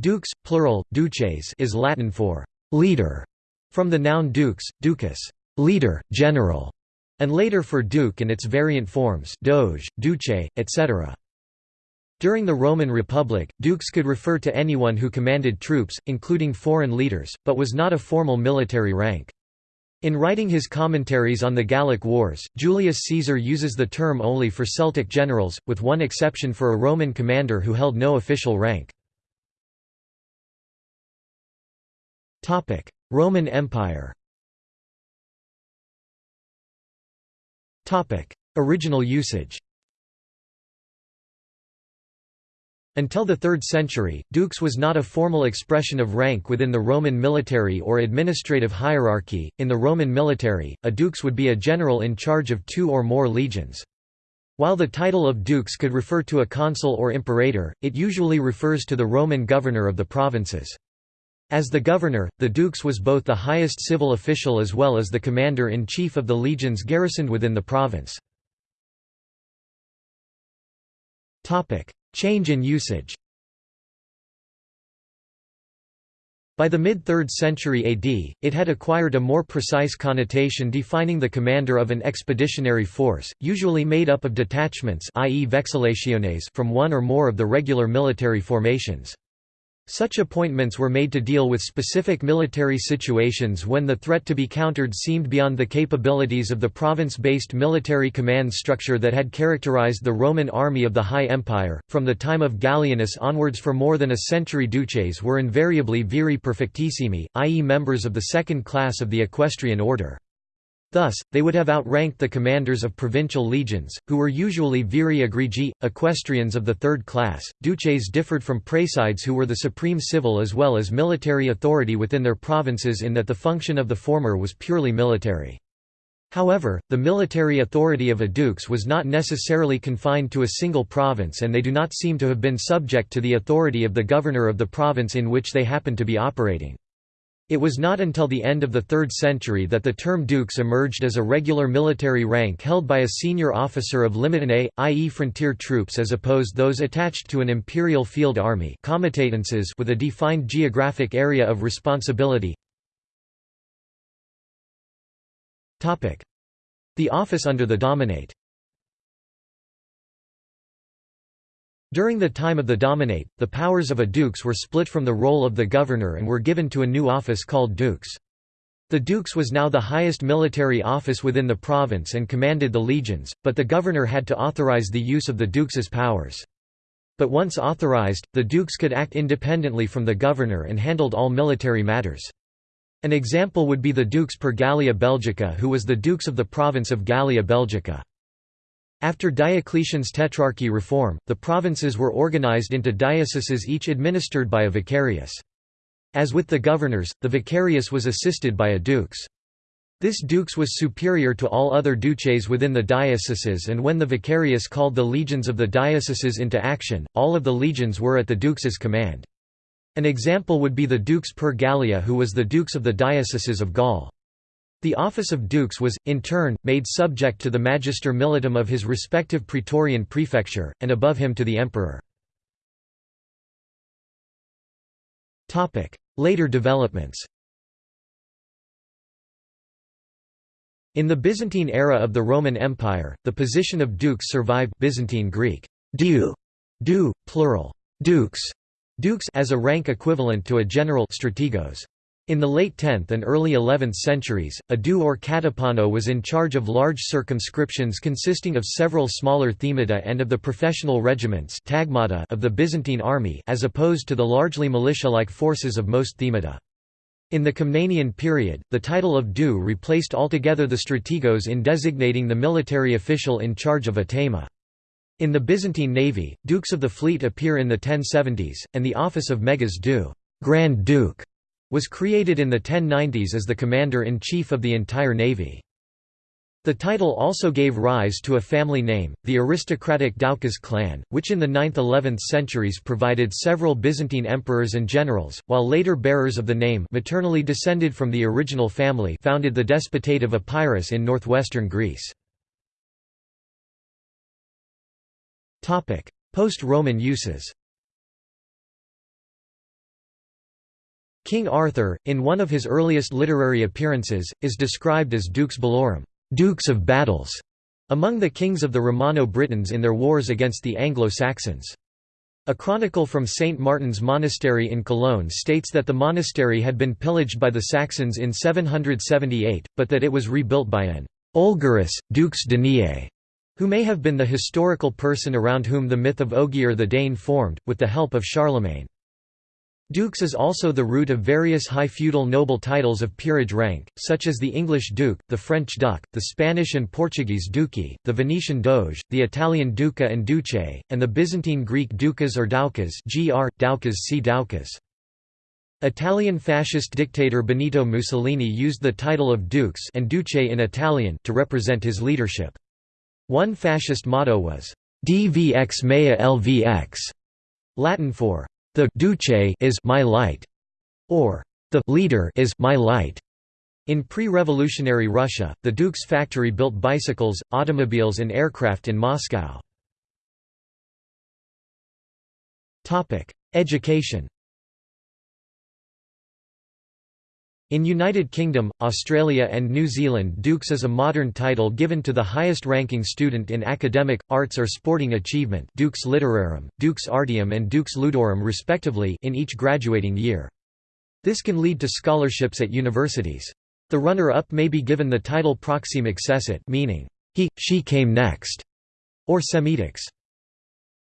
Dux, plural, duces is Latin for «leader», from the noun dux, ducis leader, general", and later for duke and its variant forms doge, duce, etc. During the Roman Republic, dux could refer to anyone who commanded troops, including foreign leaders, but was not a formal military rank. In writing his commentaries on the Gallic Wars, Julius Caesar uses the term only for Celtic generals, with one exception for a Roman commander who held no official rank. Roman Empire Original usage Until the 3rd century, dux was not a formal expression of rank within the Roman military or administrative hierarchy. In the Roman military, a dux would be a general in charge of two or more legions. While the title of dux could refer to a consul or imperator, it usually refers to the Roman governor of the provinces. As the governor, the dux was both the highest civil official as well as the commander-in-chief of the legions garrisoned within the province. Change in usage By the mid-3rd century AD, it had acquired a more precise connotation defining the commander of an expeditionary force, usually made up of detachments i.e. vexillationes from one or more of the regular military formations. Such appointments were made to deal with specific military situations when the threat to be countered seemed beyond the capabilities of the province-based military command structure that had characterized the Roman army of the High Empire. From the time of Gallienus onwards for more than a century duces were invariably viri perfectissimi, i.e. members of the second class of the equestrian order. Thus, they would have outranked the commanders of provincial legions, who were usually viri egregi, equestrians of the third class. Duces differed from praesides who were the supreme civil as well as military authority within their provinces in that the function of the former was purely military. However, the military authority of a dux was not necessarily confined to a single province and they do not seem to have been subject to the authority of the governor of the province in which they happened to be operating. It was not until the end of the 3rd century that the term dux emerged as a regular military rank held by a senior officer of limitanei, i.e. frontier troops as opposed those attached to an imperial field army with a defined geographic area of responsibility. The office under the dominate During the time of the Dominate, the powers of a dux were split from the role of the governor and were given to a new office called dux. The dux was now the highest military office within the province and commanded the legions, but the governor had to authorize the use of the dux's powers. But once authorized, the dux could act independently from the governor and handled all military matters. An example would be the dux per Gallia Belgica who was the dux of the province of Gallia Belgica. After Diocletian's Tetrarchy reform, the provinces were organized into dioceses each administered by a vicarius. As with the governors, the vicarius was assisted by a dux. This dux was superior to all other duces within the dioceses and when the vicarius called the legions of the dioceses into action, all of the legions were at the dux's command. An example would be the dux per Gallia who was the dux of the dioceses of Gaul. The office of dux was, in turn, made subject to the magister militum of his respective praetorian prefecture, and above him to the emperor. Later developments In the Byzantine era of the Roman Empire, the position of dux survived Byzantine Greek du, du plural, dux, dux as a rank equivalent to a general strategos. In the late 10th and early 11th centuries, a du or katepano was in charge of large circumscriptions consisting of several smaller themata and of the professional regiments of the Byzantine army as opposed to the largely militia-like forces of most themata. In the Komnenian period, the title of du replaced altogether the strategos in designating the military official in charge of a thema. In the Byzantine navy, dukes of the fleet appear in the 1070s, and the office of megas du Grand Duke was created in the 1090s as the commander-in-chief of the entire navy. The title also gave rise to a family name, the aristocratic Doukas clan, which in the 9th–11th centuries provided several Byzantine emperors and generals, while later bearers of the name maternally descended from the original family founded the Despotate of Epirus in northwestern Greece. Post-Roman uses King Arthur, in one of his earliest literary appearances, is described as dux bellorum dukes of battles", among the kings of the Romano-Britons in their wars against the Anglo-Saxons. A chronicle from St. Martin's Monastery in Cologne states that the monastery had been pillaged by the Saxons in 778, but that it was rebuilt by an Olgerus, dux Daniae, who may have been the historical person around whom the myth of Ogier the Dane formed, with the help of Charlemagne. Dux is also the root of various high feudal noble titles of peerage rank, such as the English duke, the French duc, the Spanish and Portuguese duci, the Venetian doge, the Italian duca and duce, and the Byzantine Greek ducas or doukas gr, doukas see doukas. Italian fascist dictator Benito Mussolini used the title of dux and duce in Italian to represent his leadership. One fascist motto was, Dvx mea lvx, Latin for the duce is my light, or the leader is my light. In pre-revolutionary Russia, the Dux factory built bicycles, automobiles and aircraft in Moscow. Education In United Kingdom, Australia and New Zealand Dux is a modern title given to the highest-ranking student in academic, arts or sporting achievement Dux Literarum, Dux Artium and Dux Ludorum respectively in each graduating year. This can lead to scholarships at universities. The runner-up may be given the title proxime accessit meaning, he, she came next, or semidux.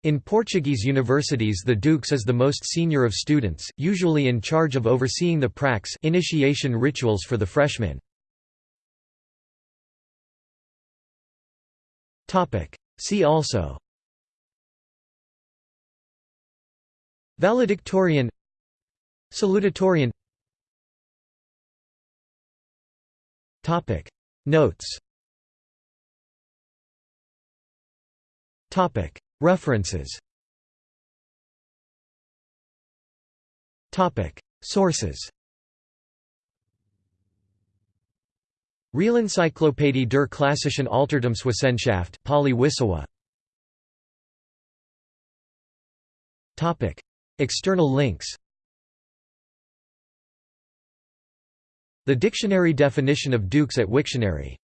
In Portuguese universities the dux is the most senior of students, usually in charge of overseeing the prax initiation rituals for the freshmen. See also Valedictorian Salutatorian Notes References. Sources. Realencyclopädie der klassischen Altertumswissenschaft Pauly-Wissowa External links. The dictionary definition of dux at Wiktionary